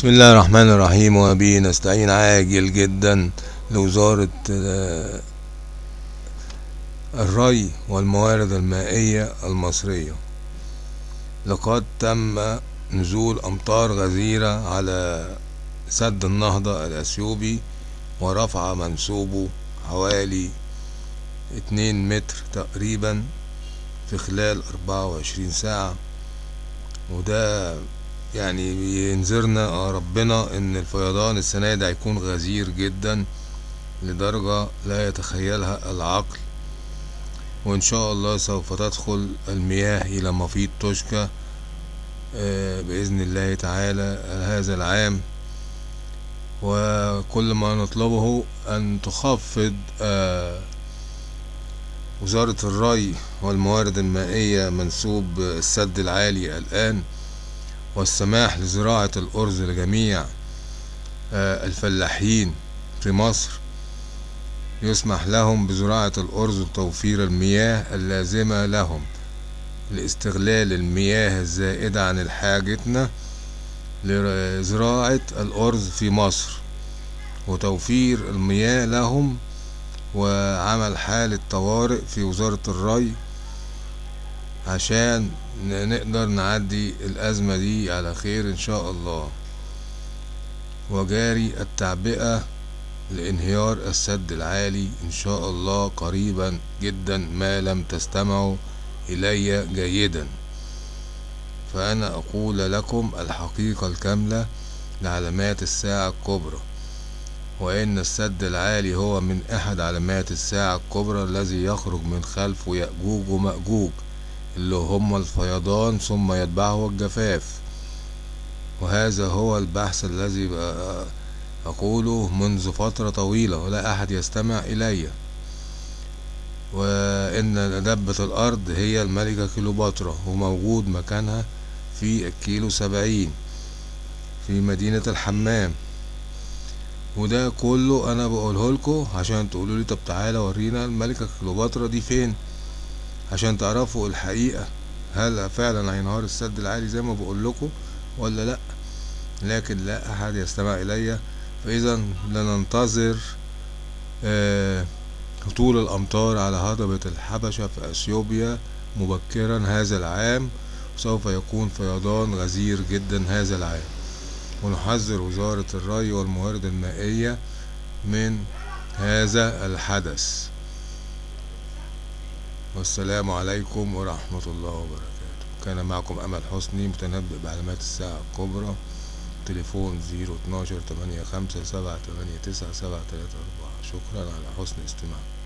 بسم الله الرحمن الرحيم. وبه نستعين عاجل جدا لوزارة آه، الري والموارد المائية المصرية. لقد تم نزول أمطار غزيرة على سد النهضة الأثيوبي ورفع منسوبه حوالي اتنين متر تقريبا في خلال أربعة وعشرين ساعة. وده يعني بينذرنا ربنا إن الفيضان السنة دي هيكون غزير جدا لدرجة لا يتخيلها العقل. وإن شاء الله سوف تدخل المياه إلى مفيض توشكا آه، بإذن الله تعالى هذا العام. وكل ما نطلبه أن تخفض آه، وزارة الري والموارد المائية منسوب السد العالي الآن. والسماح لزراعة الأرز لجميع آه، الفلاحين في مصر يسمح لهم بزراعة الأرز وتوفير المياه اللازمة لهم لاستغلال المياه الزائدة عن حاجتنا لزراعة الأرز في مصر وتوفير المياه لهم وعمل حالة طوارئ في وزارة الري عشان نقدر نعدي الأزمة دي على خير إن شاء الله. وجاري التعبئة لإنهيار السد العالي إن شاء الله قريبا جدا ما لم تستمعوا إلي جيدا. فأنا أقول لكم الحقيقة الكاملة لعلامات الساعة الكبرى وإن السد العالي هو من أحد علامات الساعة الكبرى الذي يخرج من خلفه يأجوج ومأجوج. اللي هم الفيضان ثم يتبعه الجفاف. وهذا هو البحث الذي أقوله منذ فترة طويلة ولا أحد يستمع إلي. وإن دبة الأرض هي الملكة كيلوباترا وموجود مكانها في الكيلو سبعين في مدينة الحمام. وده كله أنا بقوله لكم عشان تقولوا لي طب تعالى ورينا الملكة كليوباترا دي فين. عشان تعرفوا الحقيقة هل فعلا هينهار السد العالي زي ما بقول لكم ولا لأ. لكن لا أحد يستمع الي فاذا لننتظر آه هطول الأمطار على هضبة الحبشة في أثيوبيا مبكرا هذا العام. سوف يكون فيضان غزير جدا هذا العام. ونحذر وزارة الري والموارد المائية من هذا الحدث. والسلام عليكم ورحمة الله وبركاته. كان معكم أمل حسني متنبئ بعلامات الساعة الكبرى. تليفون زيرو اتناشر تمانية خمسة سبعة تمانية تسعة سبعة تلاتة أربعة. شكرا على حسن استماعكم.